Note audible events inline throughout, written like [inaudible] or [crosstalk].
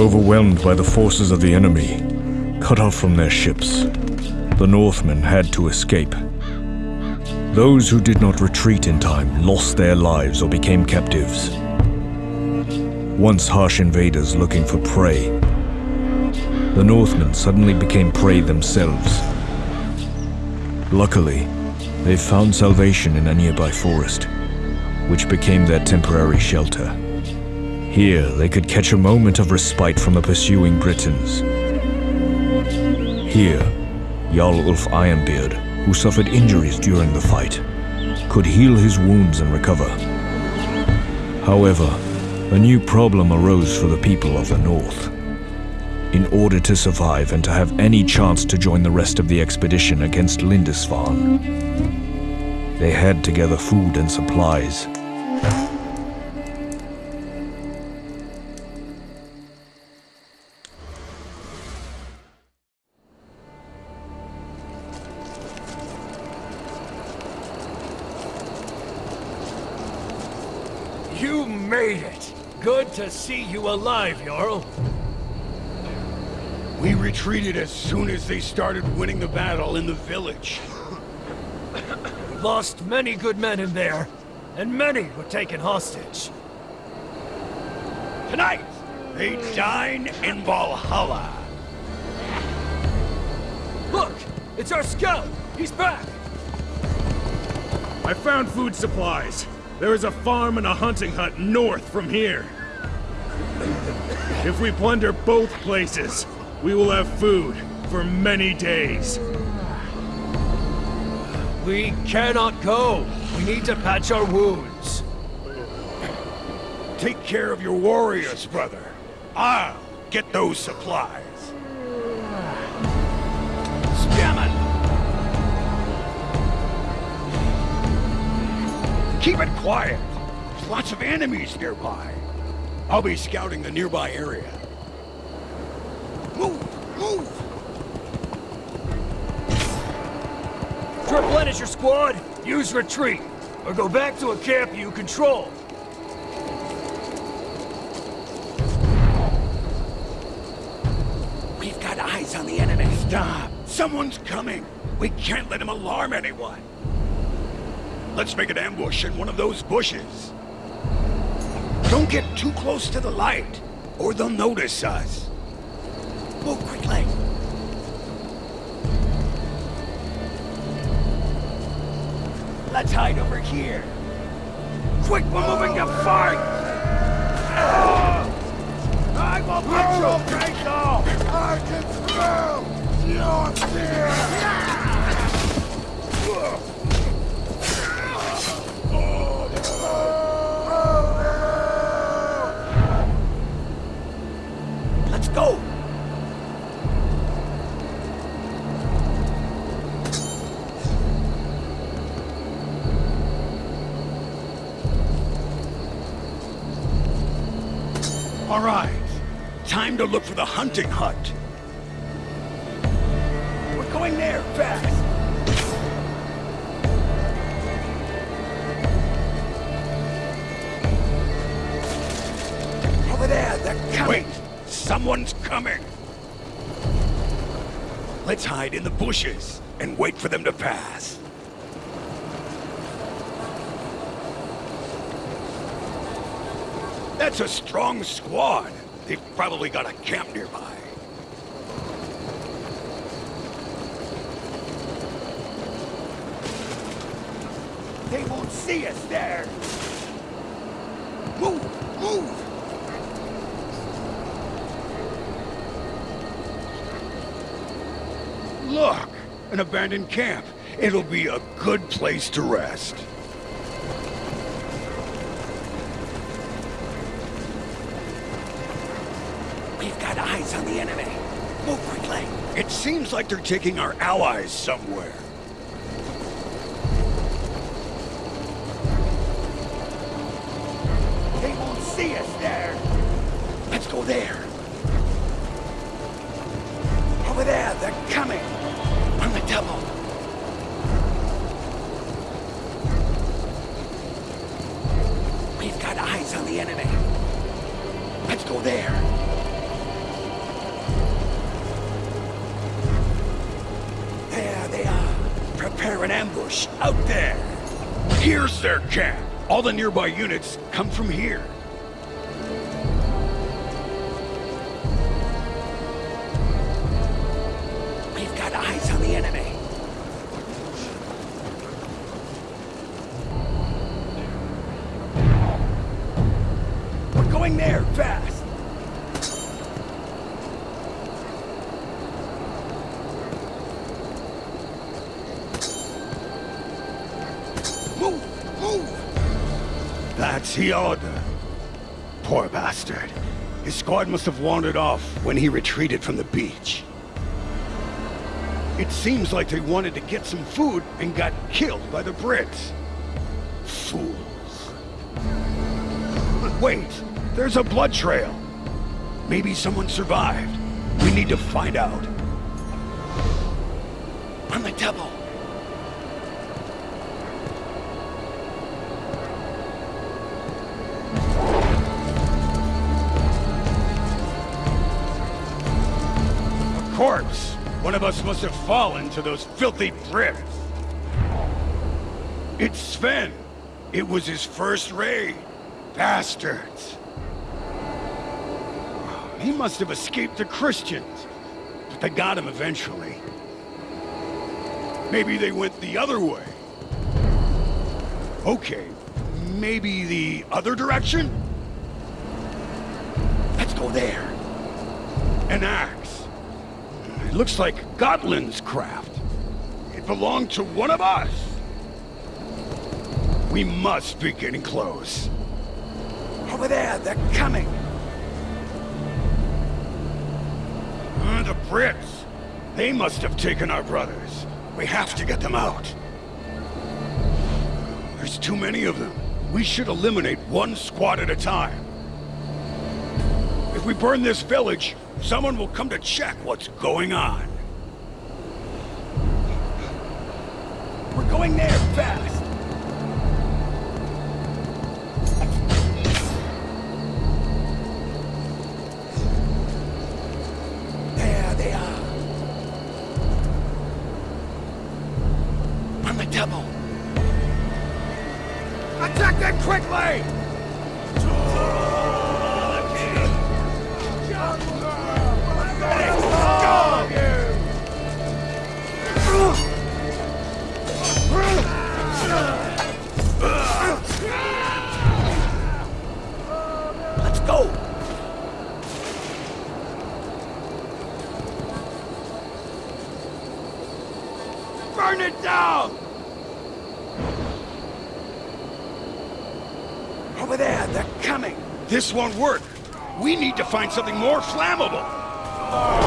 Overwhelmed by the forces of the enemy, cut off from their ships, the Northmen had to escape. Those who did not retreat in time lost their lives or became captives. Once harsh invaders looking for prey, the Northmen suddenly became prey themselves. Luckily, they found salvation in a nearby forest, which became their temporary shelter. Here, they could catch a moment of respite from the pursuing Britons. Here, Jarl Ulf Ironbeard, who suffered injuries during the fight, could heal his wounds and recover. However, a new problem arose for the people of the North. In order to survive and to have any chance to join the rest of the expedition against Lindisfarne, they had to gather food and supplies to see you alive, Jarl. We retreated as soon as they started winning the battle in the village. We [coughs] lost many good men in there, and many were taken hostage. Tonight, they dine in Valhalla. Look! It's our scout! He's back! I found food supplies. There is a farm and a hunting hut north from here. If we plunder both places, we will have food for many days. We cannot go. We need to patch our wounds. Take care of your warriors, brother. I'll get those supplies. Scammon! Keep it quiet. There's lots of enemies nearby. I'll be scouting the nearby area. Move! Move! Replenish your squad, use retreat, or go back to a camp you control. We've got eyes on the enemy. Stop! Someone's coming! We can't let him alarm anyone. Let's make an ambush in one of those bushes. Don't get too close to the light, or they'll notice us. Move quickly. Let's hide over here. Quick, we're moving to fight! I will put your face off! I can smell your fear! All right. Time to look for the hunting hut. We're going there, fast! Over there, they're coming! Wait! Someone's coming! Let's hide in the bushes and wait for them to pass. That's a strong squad. They've probably got a camp nearby. They won't see us there! Move! Move! Look! An abandoned camp. It'll be a good place to rest. Eyes on the enemy. Move quickly. It seems like they're taking our allies somewhere. They won't see us there. Let's go there. Over there, they're coming. On the double. We've got eyes on the enemy. Let's go there. Prepare an ambush out there. Here's their camp. All the nearby units come from here. That's Hioda. Poor bastard. His squad must have wandered off when he retreated from the beach. It seems like they wanted to get some food and got killed by the Brits. Fools. Wait, there's a blood trail. Maybe someone survived. We need to find out. On the double. One of us must have fallen to those filthy Brits. It's Sven. It was his first raid. Bastards. He must have escaped the Christians. But they got him eventually. Maybe they went the other way. Okay, maybe the other direction? Let's go there. An axe. It looks like Gotland's craft. It belonged to one of us. We must be getting close. Over there, they're coming. Uh, the Brits. They must have taken our brothers. We have to get them out. There's too many of them. We should eliminate one squad at a time. If we burn this village, someone will come to check what's going on. We're going there fast. This won't work. We need to find something more flammable.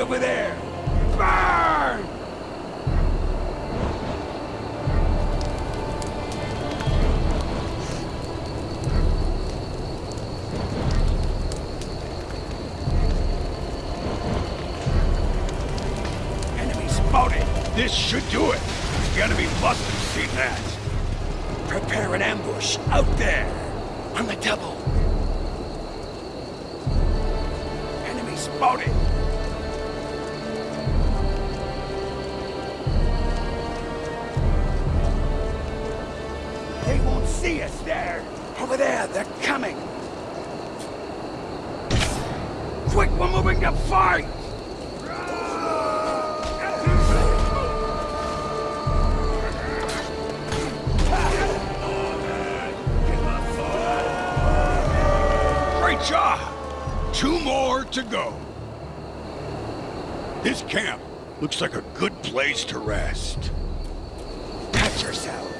Let's over there. Burn! Enemy spotted! This should do it! The enemy must have seen that! Prepare an ambush out there! On the double! Enemy spotted! See us there! Over there, they're coming! Quick, we're moving to fight! Great job! Two more to go. This camp looks like a good place to rest. Cut yourselves.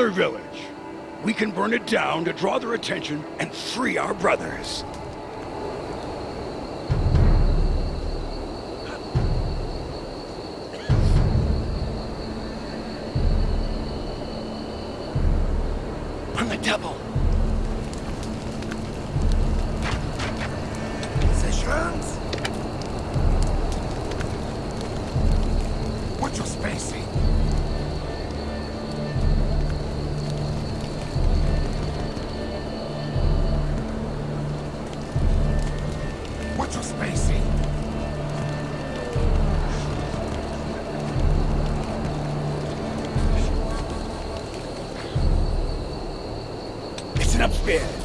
Another village! We can burn it down to draw their attention and free our brothers. On the double! Upstairs!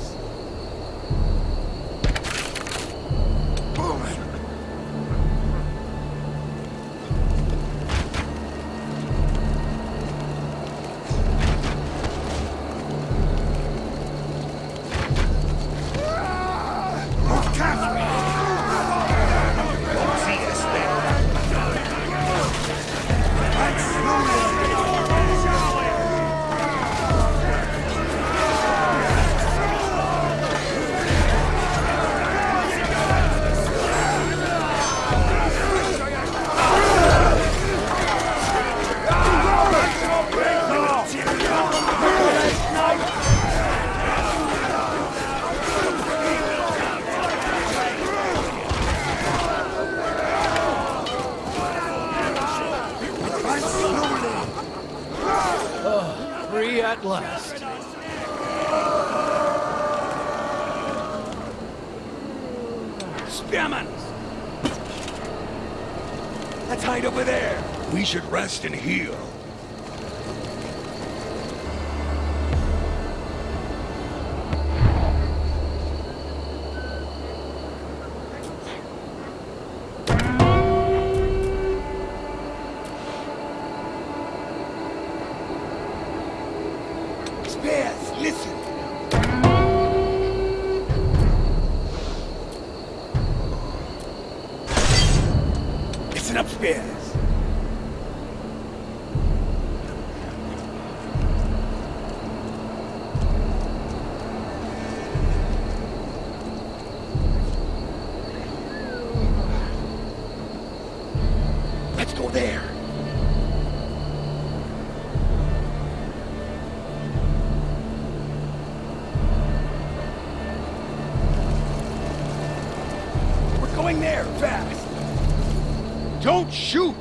We should going there, fast. Don't shoot!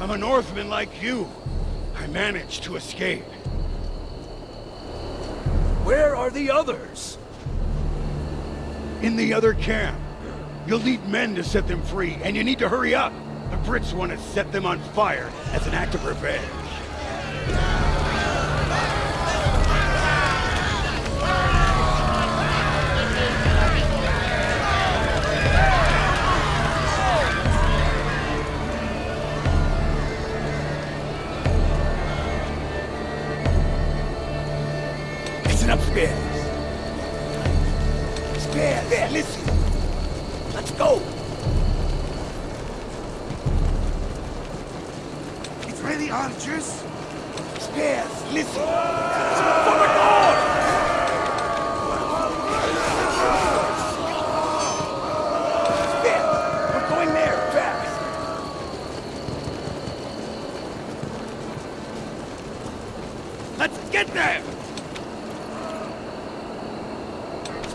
I'm a Northman like you. I managed to escape. Where are the others? In the other camp. You'll need men to set them free, and you need to hurry up. The Brits want to set them on fire as an act of revenge. Listen upstairs. Spare, there, listen. Let's go. It's ready, archers. Spears, listen! For the Lord! Spears, we're going there, fast! Let's get them!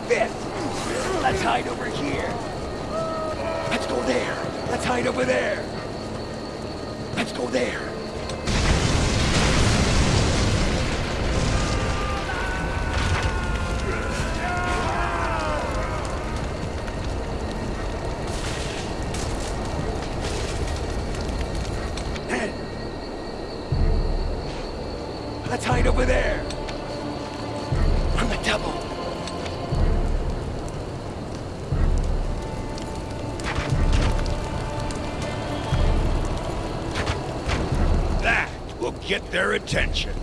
Spears, let's hide over here. here. Let's go there. Let's over there. Let's go there. Their attention.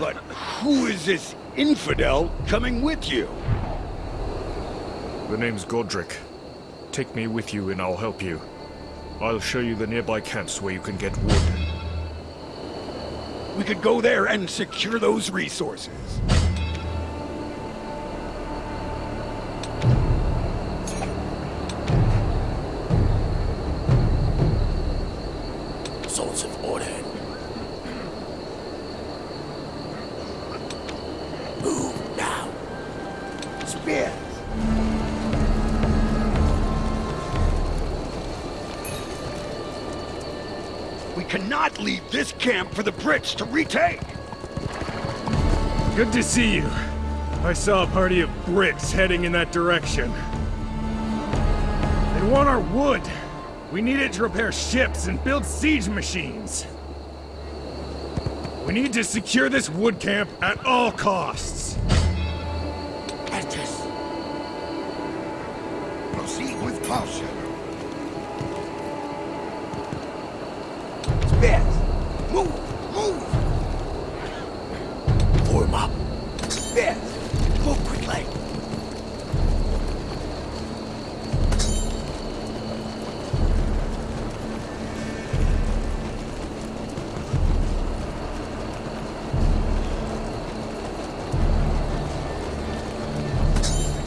But who is this infidel coming with you? The name's Godric. Take me with you and I'll help you. I'll show you the nearby camps where you can get wood. We could go there and secure those resources. We cannot leave this camp for the Brits to retake. Good to see you. I saw a party of Brits heading in that direction. They want our wood. We need it to repair ships and build siege machines. We need to secure this wood camp at all costs. Proceed with caution.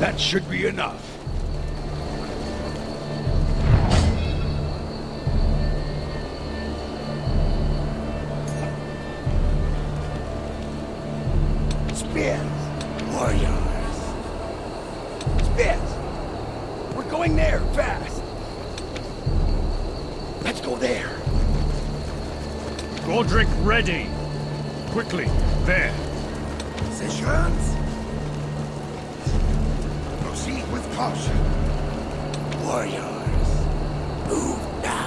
That should be enough. Caution. Warriors. Move now.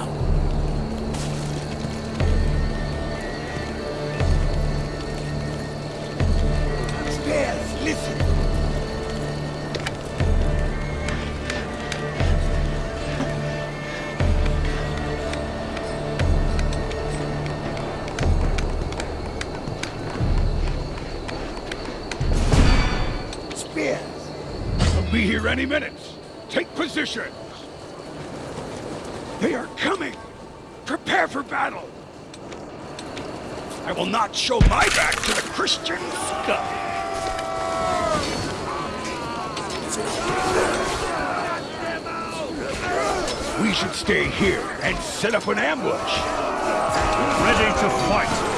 Any minute. Take position. They are coming. Prepare for battle. I will not show my back to the Christian scum. We should stay here and set up an ambush. Ready to fight.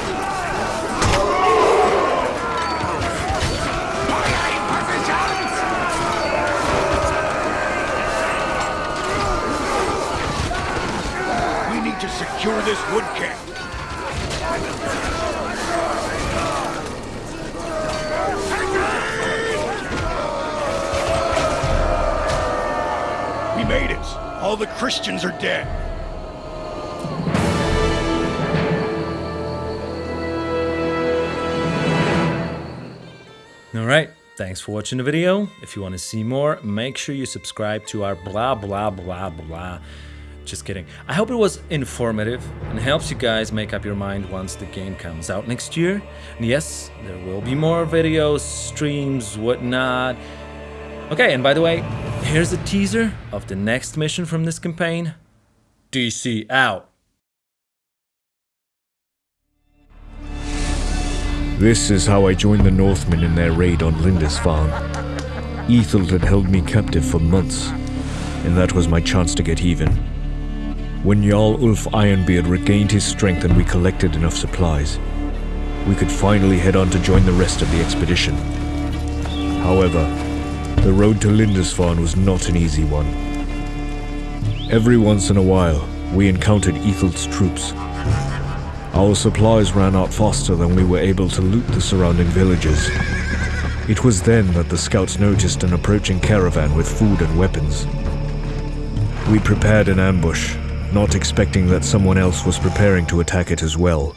Secure this wood camp. We made it. All the Christians are dead. All right. Thanks for watching the video. If you want to see more, make sure you subscribe to our blah blah blah blah. Just kidding. I hope it was informative and helps you guys make up your mind once the game comes out next year. And yes, there will be more videos, streams, whatnot. Okay, and by the way, here's a teaser of the next mission from this campaign. DC out. This is how I joined the Northmen in their raid on Lindisfarne. Ethel had held me captive for months, and that was my chance to get even. When Jarl Ulf Ironbeard regained his strength and we collected enough supplies, we could finally head on to join the rest of the expedition. However, the road to Lindisfarne was not an easy one. Every once in a while, we encountered Ethel's troops. Our supplies ran out faster than we were able to loot the surrounding villages. It was then that the scouts noticed an approaching caravan with food and weapons. We prepared an ambush, not expecting that someone else was preparing to attack it as well.